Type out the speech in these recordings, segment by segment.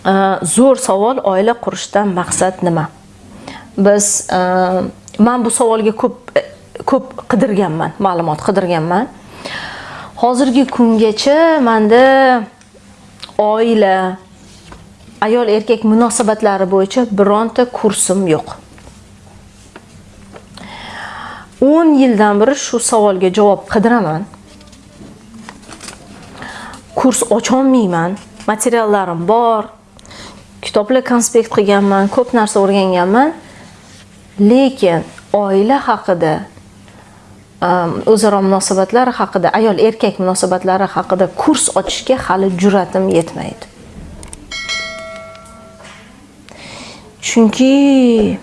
Э, zo'r savol oila qurishdan maqsad nima? Biz e, man bu savolga ko'p ko'p qidirganman ma'lumot qidirganman. Hozirgi kungacha manda oila ayol erkak munosabatlari bo'yicha bironta kursim yo'q. 10 yildan beri shu savolga javob qidiraman. Kurs ocholmayman materiallarim bor. Kitoblar konspekt qilganman ko'p narsa o'rganganman. Lekin oila haqida um, o'zaro munosabatlar haqida ayol erkak munosabatlari haqida kurs ochishga hali jur'atim yetmaydi. Chunki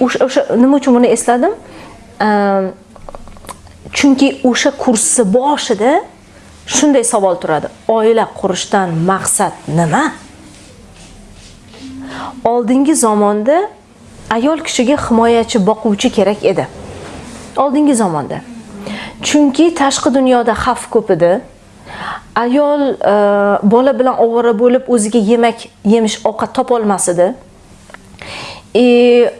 o'sha nima uchun buni esladim? Um, chunki o'sha kursni boshida shunday savol turadi. Oila qurishdan maqsad nima? Oldingi zamonda ayol kishiga himoyachi boquvchi kerak edi. Oldingi zamonda. Chunki tashqi dunyoda xavf ko'p edi. Ayol e, bola bilan ovora bo'lib o'ziga yemak yemish ovqat topolmas edi. И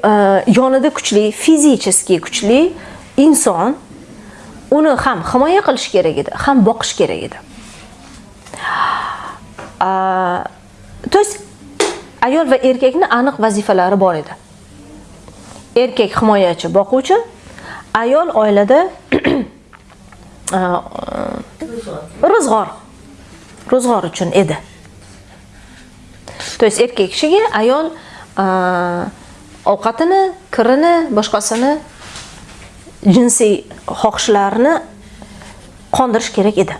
yonida kuchli fizicheskiy kuchli inson uni ham himoya qilish kerak edi ham boqish kerak edi. То есть ayol va erkakni aniq vazifalari bor edi. Erkak himoyachi boquvchi ayol oilada ro'zg'or. ro'zg'or. Uchun edi. То есть erkak kishiga ayol ovqatini kirini boshqasini jinsiy xohishlarini qondirish kerak edi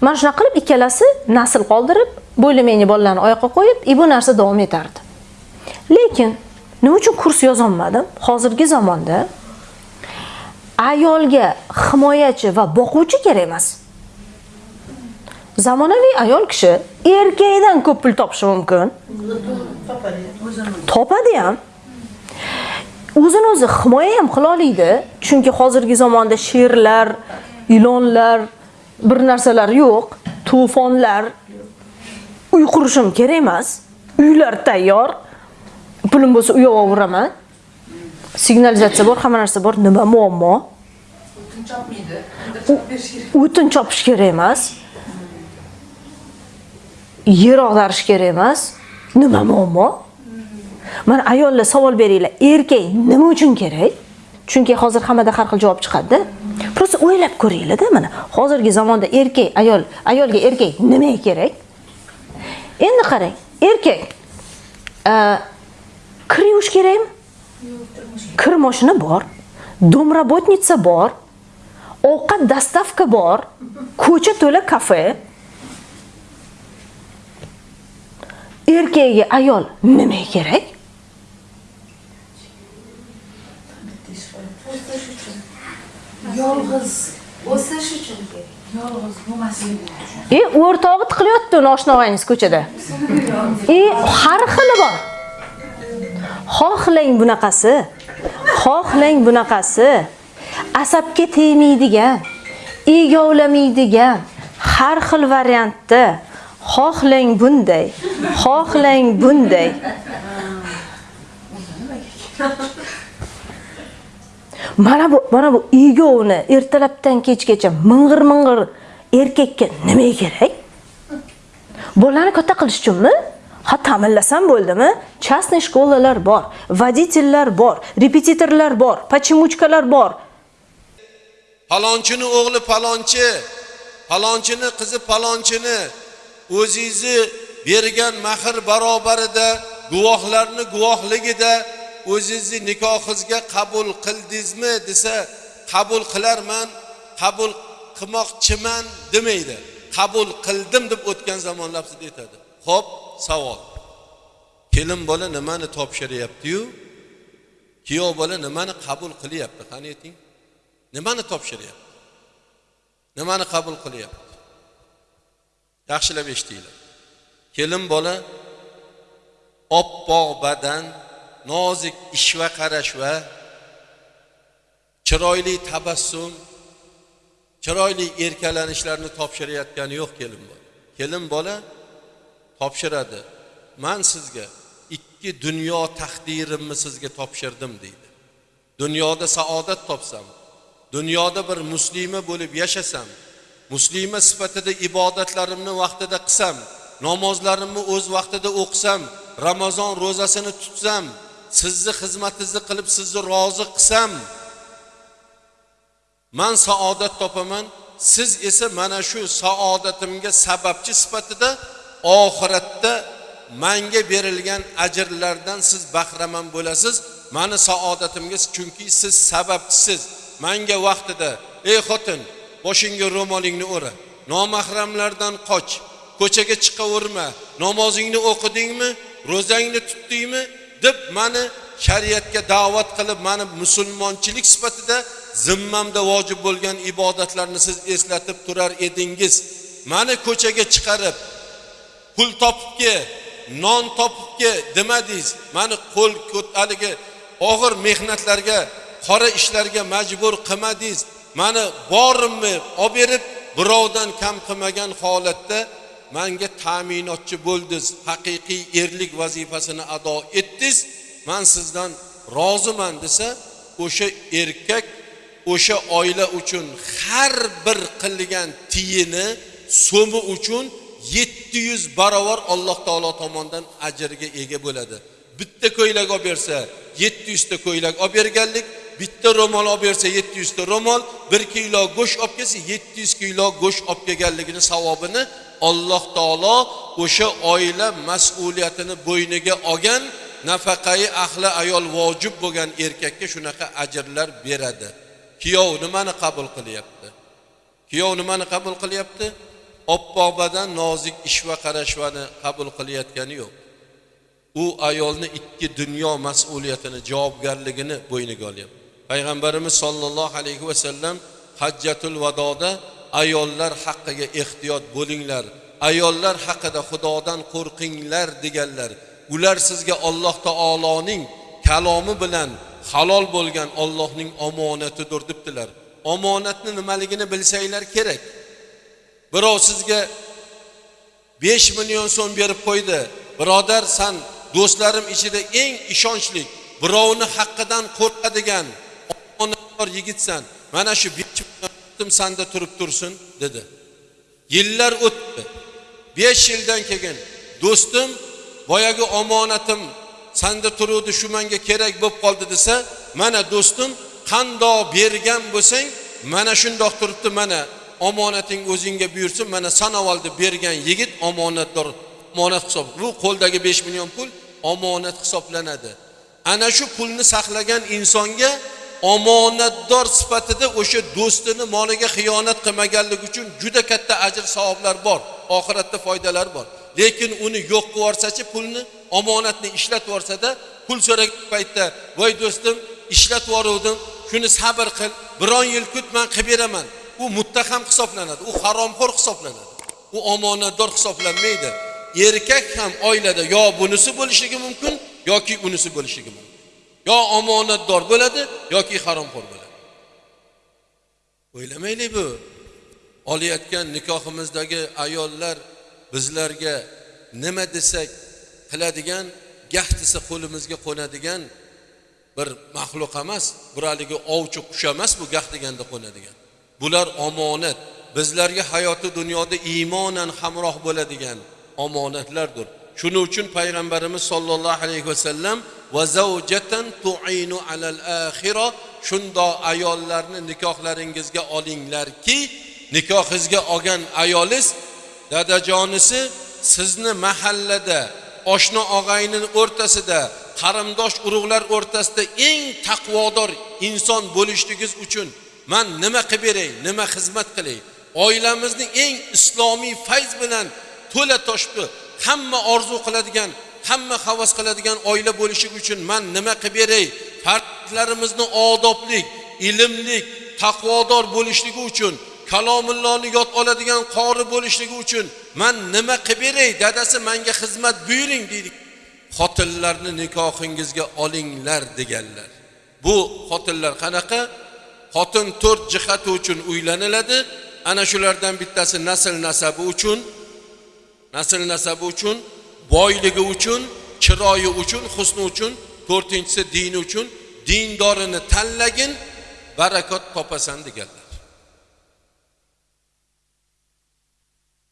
mana shunaqa qilib ikkalasi nasl qoldirib bo'ylamangli bolalarni oyoqqa qo'yib и bu narsa davom etardi. Lekin nima uchun kurs yozolmadim? Hozirgi zamonda ayolga himoyachi va boquvchi kerak emas. Zamonaviy ayol kishi erkakdan ko'p pul topishi mumkin. Topadi ham. O'zini o'zi himoya ham qila oladi chunki hozirgi zamonda sherlar ilonlar bir narsalar yo'q to'fonlar uy qurishim kerak emas uylar tayyor pulim bo'lsa uy olaveraman signalizatsiya bor hamma narsa bor nima muammo o'tin chopish kerak emas yer og'darish kerak emas nima muammo mana ayollar savol beringlar erkak nima uchun kerak chunki hozir hammada har xil javob chiqadi. Просто o'ylab ko'ringlarda mana hozirgi zamonda erkak ayol ayolga erkak nimaga kerak? Endi qarang erkak e, kir yuvish kerakmi? Kir moshina bor domrabotnitsa bor ovqat dostavka bor ko'cha to'la kafe. Erkakga ayol nimaga kerak? Yolg'iz o'sish uchun yolg'iz bo'lmaslik и o'rtog'i tiqilyapti uni ko'chada. И har xili bor. Xohlang bunaqasi. Xohlang bunaqasi. Asabga tegmaydigan egovlamaydigan har xil variantda xohlang bunday xohlang bunday mana bu mana bu egovni ertalabdan kechgacha ming'ir ming'ir erkakka nima kerak? Bolani katta qilish uchunmi? Ha ta'minlasam bo'ldimi? Частный shkolalar bor водительlar bor repetitorlar bor pochimuchkalar bor. Palonchini o'g'li palonchi palonchini qizi palonchini o'zingizni bergan mahr barobarida guvohlarni guvohligida o'zingizni nikohingizga qabul qildingizmi desa qabul qilarman qabul qilmoqchiman demaydi. Qabul qildim deb o'tgan zamon lafzida aytadi. Ho'p savol. Kelin bola nimani topshiryaptiyu? Kuyov bola nimani qabul qilyapti? Qani ayting. Nimani topshiryapti? Nimani qabul qilyapti? Yaxshilab eshitinglar kelin bola oppoq badan nozik ishva qarashva chiroyli tabassum chiroyli erkalanishlarni topshirayotgani yo'q kelin bola. Kelin bola topshiradi. Man sizga ikki dunyo taqdirimni sizga topshirdim deydi. Dunyoda saodat topsam dunyoda bir muslima bo'lib yashasam muslima sifatida ibodatlarimni vaqtida qilsam namozlarimni o'z vaqtida o'qisam ramazon ro'zasini tutsam sizni xizmatingizni qilib sizni rozi qilsam man saodat topaman siz esa mana shu saodatimga sababchi sifatida oxiratda manga berilgan ajrlardan siz bahramand bo'lasiz. Mani saodatimga chunki siz sababchisiz. Manga vaqtida ey xotin boshingga ro'molingni o'ra. Nomahramlardan qoch. Ko'chaga chiqaverma. Namozingni o'qidingmi? Ro'zangni tutdingmi? Deb mani shariatga da'vat qilib mani musulmonchilik sifatida zimmamda vojib bo'lgan ibodatlarni siz eslatib turar edingiz. Mani ko'chaga chiqarib pul topib kel non topib kel demadingiz. Mani qo'l haligi og'ir mehnatlarga qora ishlarga majbur qilmadingiz. Mani borimni olib berib birovdan kam qilmagan holatda manga ta'minotchi bo'ldingiz. Haqiqiy erlik vazifasini ado etdingiz. Man sizdan roziman desa o'sha erkak o'sha oila uchun har bir qilgan tiyini so'mi uchun yetti yuz barobar alloh taolo tomonidan ajrga ega bo'ladi. Bitta ko'ylak olib bersa yetti yuzta ko'ylak olib berganlik bitta ro'mol olib bersa yetti yuzta ro'mol bir kilo go'sht olib kelsa yetti yuz kilo go'sht olib kelganligini savobini alloh taolo o'sha oila mas'uliyatini bo'yniga olgan nafaqai ahli ayol vojib bo'lgan erkakka shunaqa ajrlar beradi. Kuyov nimani qabul qilyapti? Kuyov nimani qabul qilyapti? Oppoq badan nozik ishva qarashvani qabul qilayotgani yo'q. U ayolni ikki dunyo mas'uliyatini javobgarligini bo'yniga olyapti. Payg'ambarimiz sollallohu alayhi vasallam hajjatul vadoda ayollar haqqiga ehtiyot bo'linglar ayollar haqida xudodan qo'rqinglar deganlar ular sizga alloh taoloning kalomi bilan halol bo'lgan ollohning omonatidir debdilar. Omonatni nimaligini bilsanglar kerak. Birov sizga besh million so'm berib qo'ydi birodar san do'stlarim ichida eng ishonchli birovni haqqidan qo'rqadigan omonatdor yigitsan mana shu besh million sanda turib tursin dedi. Yillar o'tdi. Besh yildan keyin do'stim boyagi omonatim sanda turuvdi shu manga kerak bo'lib qoldi desa mana do'stim qandoq bergan bo'lsang mana shundoq turibdi mana omonating o'zingga buyursin mana sanovaldi bergan yigit omonatdor omonat hisob bu qo'ldagi besh million pul omonat hisoblanadi. Ana shu pulni saqlagan insonga omonatdor sifatida o'sha do'stini moliga xiyonat qilmaganligi uchun juda katta ajr savoblar bor. Oxiratda foydalar bor. Lekin uni yo'q qilib yuborsachi pulni omonatni ishlatib yuborsada pul so'ragan paytda voy do'stim ishlatib yuboruvdim shuni sabr qil biron yil kut man qilib beraman. U muttaham hisoblanadi u haromxo'r hisoblanadi. U omonatdor hisoblanmaydi. Erkak ham oilada yo bunisi bo'lishligi mumkin yoki unisi bo'lishligi mumkin. Yo omonatdor bo'ladi yoki haromxo'r bo'ladi. O'ylamaylik bu. Olayotgan nikohimizdagi ayollar bizlarga nima desak qiladigan gah desa qo'limizga qo'nadigan bir maxluq emas bir haligi ovchi qush emas bu gah deganda qo'nadigan. Bular omonat. Bizlarga hayoti dunyoda iymonan hamroh bo'ladigan omonatlardir. Shuning uchun payg'ambarimiz sollallohu alayhi vasallam va zavjatan tu'inu alal axira shundoq ayollarni nikohlaringizga olinglarki nikohingizga olgan ayolingiz dadajonisi sizni mahallada oshna og'ayni o'rtasida qarindosh urug'lar o'rtasida eng taqvodor inson bo'lishligingiz uchun man nima qilib beray nima xizmat qilay? Oilamizni eng islomiy fayz bilan to'la toshbi hamma orzu qiladigan hamma havas qiladigan oila bo'lishi uchun man nima qilib beray? Farzandlarimizni odoblik ilmlik taqvodor bo'lishligi uchun kalomullohni yod oladigan qori bo'lishligi uchun man nima qilib beray? Dadasi manga xizmat buyuring deydi. Xotinlarni nikohingizga olinglar deganlar. Bu xotinlar qanaqa? Xotin to'rt jihati uchun uylaniladi. Ana shulardan bittasi nasl nasabi uchun nasl nasabi uchun boyligi uchun chiroyi uchun husni uchun to'rtinchisi dini uchun dindorini tanlagin barakot topasan degan.